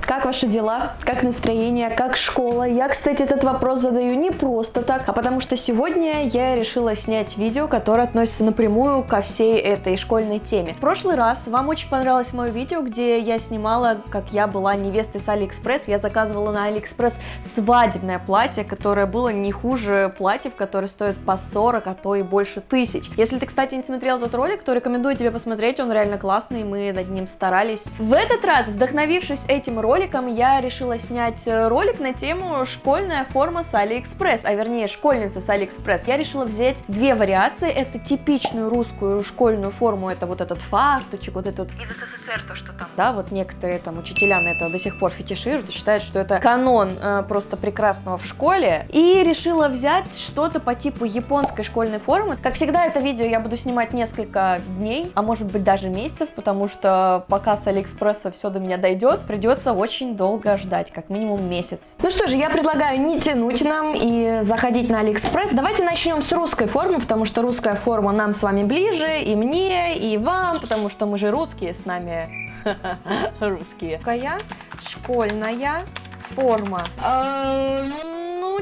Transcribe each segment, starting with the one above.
Как ваши дела? Как настроение? Как школа? Я, кстати, этот вопрос задаю не просто так, а потому что сегодня я решила снять видео, которое относится напрямую ко всей этой школьной теме. В прошлый раз вам очень понравилось мое видео, где я снимала, как я была невестой с Алиэкспресс. Я заказывала на Алиэкспресс свадебное платье, которое было не хуже платьев, которые стоят по 40, а то и больше тысяч. Если ты, кстати, не смотрел этот ролик, то рекомендую тебе посмотреть, он реально классный, мы над ним старались. В этот раз, вдохновившись этим роликом, я решила снять э, ролик на тему школьная форма с Алиэкспресс, а вернее школьница с Алиэкспресс. Я решила взять две вариации, это типичную русскую школьную форму, это вот этот фартучек, вот этот из СССР то, что там, да, вот некоторые там учителя на это до сих пор фетишируют и считают, что это канон э, просто прекрасного в школе. И решила взять что-то по типу японской школьной формы. Как всегда, это видео я буду снимать несколько дней, а может быть даже месяцев, потому что пока с Алиэкспресса все до меня дойдет, придется очень долго ждать, как минимум месяц. Ну что же, я предлагаю не тянуть нам и заходить на Алиэкспресс. Давайте начнем с русской формы, потому что русская форма нам с вами ближе, и мне, и вам, потому что мы же русские, с нами русские. Какая школьная форма.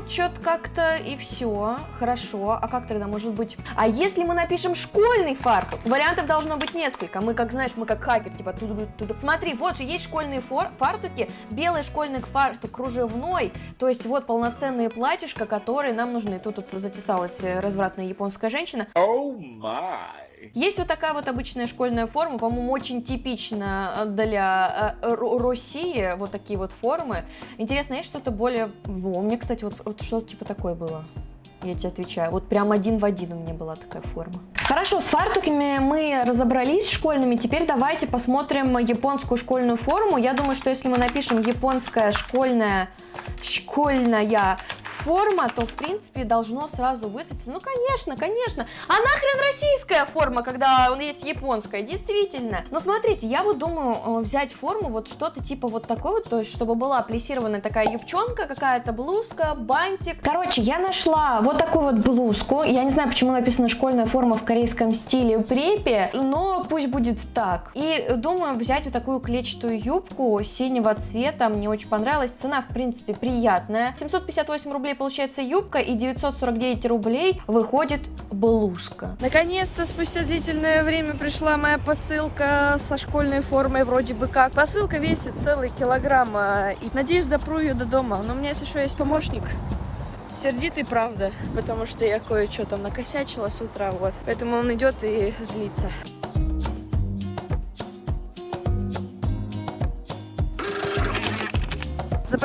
Что-то как-то и все. Хорошо. А как тогда может быть? А если мы напишем школьный фартук? Вариантов должно быть несколько. Мы, как знаешь, мы как хакер, типа туда туда Смотри, вот же есть школьные фартуки. Белый школьный фартук кружевной. То есть вот полноценные платьишко, которые нам нужны. Тут, тут затесалась э, развратная японская женщина. Oh my. Есть вот такая вот обычная школьная форма, по-моему, очень типична э, для э, России, вот такие вот формы. Интересно, есть что-то более... О, у меня, кстати, вот, вот что-то типа такое было. Я тебе отвечаю. Вот прям один в один у меня была такая форма. Хорошо, с фартуками мы разобрались школьными. Теперь давайте посмотрим японскую школьную форму. Я думаю, что если мы напишем японская школьная школьная форма, то в принципе должно сразу высадиться. Ну конечно, конечно. А нахрен российская форма, когда он есть японская, действительно. Но смотрите, я вот думаю э, взять форму вот что-то типа вот такой вот, то есть чтобы была плесированная такая юбчонка, какая-то блузка, бантик. Короче, я нашла вот такую вот блузку. Я не знаю, почему написана школьная форма в корейском стиле препе, но пусть будет так. И думаю взять вот такую клетчатую юбку синего цвета. Мне очень понравилась. Цена, в принципе, приятная. 758 рублей получается юбка и 949 рублей выходит блузка. Наконец-то спустя длительное время пришла моя посылка со школьной формой вроде бы как. Посылка весит целый килограмм а, и надеюсь допру ее до дома. Но у меня еще есть помощник. Сердитый, правда, потому что я кое-что там накосячила с утра, вот. Поэтому он идет и злится.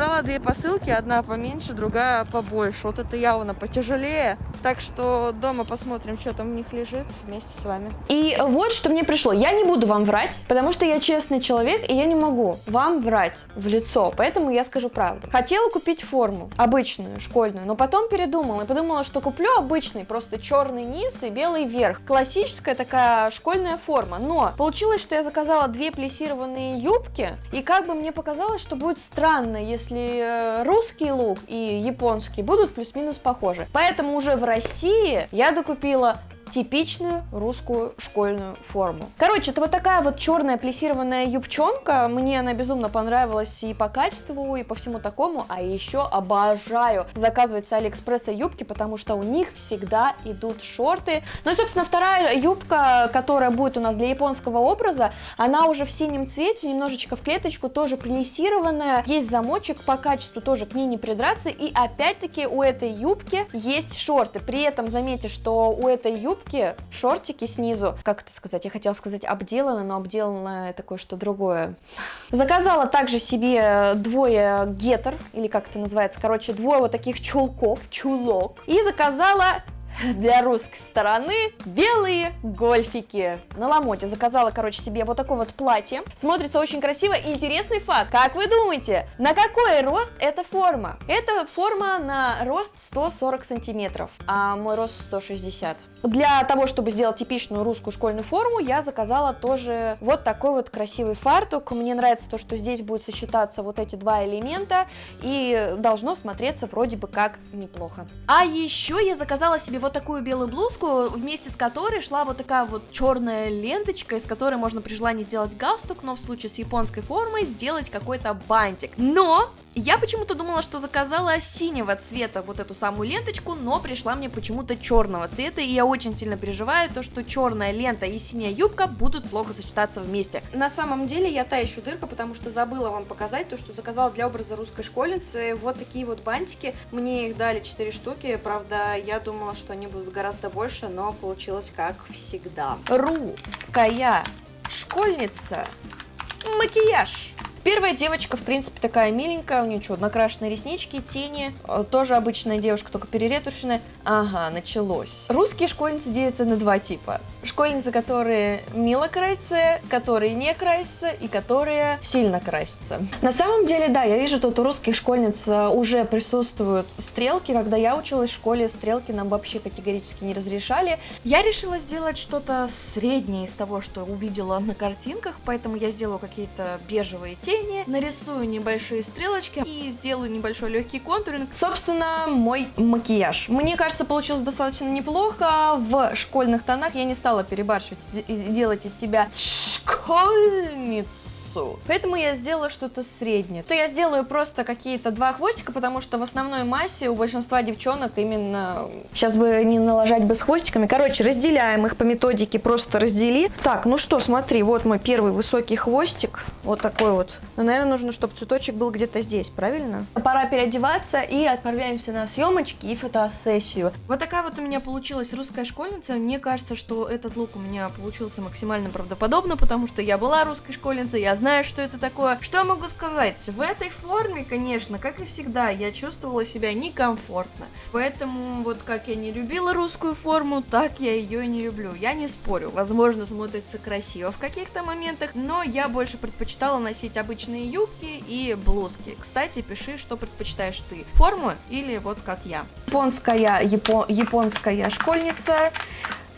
Забрала две посылки, одна поменьше, другая побольше. Вот это явно потяжелее. Так что дома посмотрим, что там в них лежит вместе с вами. И вот что мне пришло. Я не буду вам врать, потому что я честный человек, и я не могу вам врать в лицо, поэтому я скажу правду. Хотела купить форму, обычную, школьную, но потом передумала и подумала, что куплю обычный, просто черный низ и белый верх. Классическая такая школьная форма, но получилось, что я заказала две плессированные юбки, и как бы мне показалось, что будет странно, если э, русский лук и японский будут плюс-минус похожи. Поэтому уже в России я докупила типичную русскую школьную форму. Короче, это вот такая вот черная плессированная юбчонка. Мне она безумно понравилась и по качеству, и по всему такому. А еще обожаю заказывать с Алиэкспресса юбки, потому что у них всегда идут шорты. Ну и, собственно, вторая юбка, которая будет у нас для японского образа, она уже в синем цвете, немножечко в клеточку, тоже плессированная. Есть замочек, по качеству тоже к ней не придраться. И опять-таки у этой юбки есть шорты. При этом заметьте, что у этой юбки юбки, шортики снизу, как это сказать, я хотела сказать обделано, но обделано это кое-что другое. Заказала также себе двое гетер, или как это называется, короче, двое вот таких чулков, чулок, и заказала для русской стороны белые гольфики. На ломоте заказала, короче, себе вот такое вот платье. Смотрится очень красиво. Интересный факт. Как вы думаете, на какой рост эта форма? Эта форма на рост 140 сантиметров, а мой рост 160. Для того, чтобы сделать типичную русскую школьную форму, я заказала тоже вот такой вот красивый фартук. Мне нравится то, что здесь будет сочетаться вот эти два элемента и должно смотреться вроде бы как неплохо. А еще я заказала себе вот такую белую блузку, вместе с которой шла вот такая вот черная ленточка, из которой можно при желании сделать галстук, но в случае с японской формой сделать какой-то бантик. Но я почему-то думала, что заказала синего цвета вот эту самую ленточку, но пришла мне почему-то черного цвета, и я очень сильно переживаю то, что черная лента и синяя юбка будут плохо сочетаться вместе. На самом деле я та еще дырка, потому что забыла вам показать то, что заказала для образа русской школьницы. Вот такие вот бантики. Мне их дали 4 штуки, правда, я думала, что они будут гораздо больше, но получилось как всегда. Русская школьница. Макияж. Первая девочка, в принципе, такая миленькая, у нее что, накрашенные реснички, тени, э, тоже обычная девушка, только переретушенная. Ага, началось. Русские школьницы делятся на два типа. Школьницы, которые мило красятся, которые не красятся и которые сильно красятся. На самом деле, да, я вижу, тут у русских школьниц э, уже присутствуют стрелки. Когда я училась в школе, стрелки нам вообще категорически не разрешали. Я решила сделать что-то среднее из того, что увидела на картинках, поэтому я сделаю какие-то бежевые тени, тени, нарисую небольшие стрелочки и сделаю небольшой легкий контуринг. Собственно, мой макияж. Мне кажется, получилось достаточно неплохо. В школьных тонах я не стала перебарщивать и делать из себя школьницу массу. Поэтому я сделала что-то среднее. То я сделаю просто какие-то два хвостика, потому что в основной массе у большинства девчонок именно... Сейчас бы не налажать бы с хвостиками. Короче, разделяем их по методике, просто раздели. Так, ну что, смотри, вот мой первый высокий хвостик. Вот такой вот. Но, наверное, нужно, чтобы цветочек был где-то здесь, правильно? Пора переодеваться и отправляемся на съемочки и фотосессию. Вот такая вот у меня получилась русская школьница. Мне кажется, что этот лук у меня получился максимально правдоподобно, потому что я была русской школьницей, я знаю, что это такое. Что я могу сказать? В этой форме, конечно, как и всегда, я чувствовала себя некомфортно. Поэтому вот как я не любила русскую форму, так я ее не люблю. Я не спорю, возможно, смотрится красиво в каких-то моментах, но я больше предпочитала носить обычные юбки и блузки. Кстати, пиши, что предпочитаешь ты, форму или вот как я. Японская, япо, японская школьница,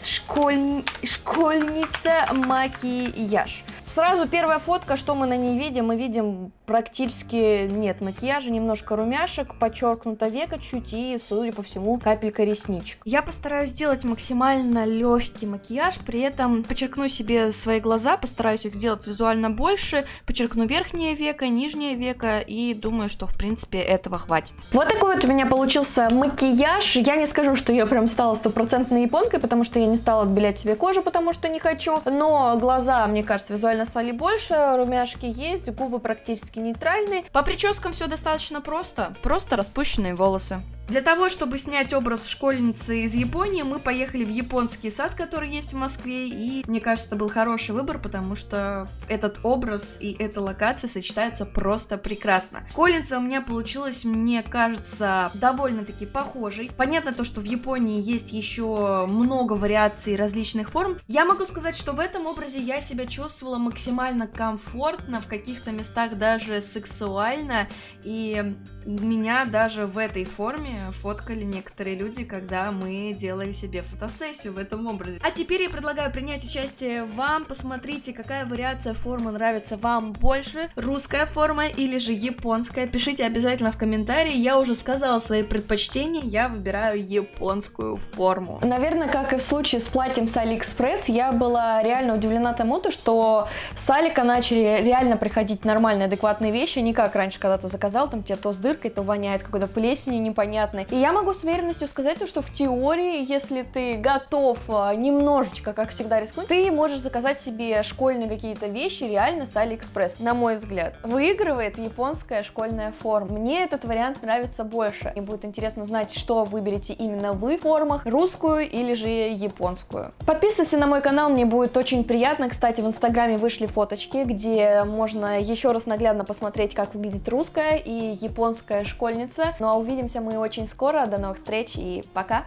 школь, школьница макияж. Сразу первая фотка, что мы на ней видим? Мы видим практически нет макияжа, немножко румяшек, подчеркнуто века чуть и, судя по всему, капелька ресничек. Я постараюсь сделать максимально легкий макияж, при этом подчеркну себе свои глаза, постараюсь их сделать визуально больше, подчеркну верхнее веко, нижнее веко и думаю, что в принципе этого хватит. Вот такой вот у меня получился макияж. Я не скажу, что я прям стала стопроцентной японкой, потому что я не стала отбелять себе кожу, потому что не хочу, но глаза, мне кажется, визуально визуально стали больше, румяшки есть, губы практически нейтральные. По прическам все достаточно просто, просто распущенные волосы. Для того, чтобы снять образ школьницы из Японии, мы поехали в японский сад, который есть в Москве, и мне кажется, был хороший выбор, потому что этот образ и эта локация сочетаются просто прекрасно. Школьница у меня получилась, мне кажется, довольно-таки похожей. Понятно то, что в Японии есть еще много вариаций различных форм. Я могу сказать, что в этом образе я себя чувствовала максимально комфортно, в каких-то местах даже сексуально, и меня даже в этой форме фоткали некоторые люди, когда мы делали себе фотосессию в этом образе. А теперь я предлагаю принять участие вам, посмотрите, какая вариация формы нравится вам больше, русская форма или же японская, пишите обязательно в комментарии, я уже сказала свои предпочтения, я выбираю японскую форму. Наверное, как и в случае с платьем с Алиэкспресс, я была реально удивлена тому, то, что с Алика начали реально приходить нормальные, адекватные вещи, не как раньше, когда ты заказал, там тебе то с дыркой, то воняет какой-то плесенью непонятно, понятны. И я могу с уверенностью сказать, что в теории, если ты готов а, немножечко, как всегда, рискнуть, ты можешь заказать себе школьные какие-то вещи реально с Алиэкспресс, на мой взгляд. Выигрывает японская школьная форма. Мне этот вариант нравится больше. Мне будет интересно узнать, что выберете именно вы в формах, русскую или же японскую. Подписывайся на мой канал, мне будет очень приятно. Кстати, в инстаграме вышли фоточки, где можно еще раз наглядно посмотреть, как выглядит русская и японская школьница. Ну а увидимся мы очень очень скоро. До новых встреч и пока!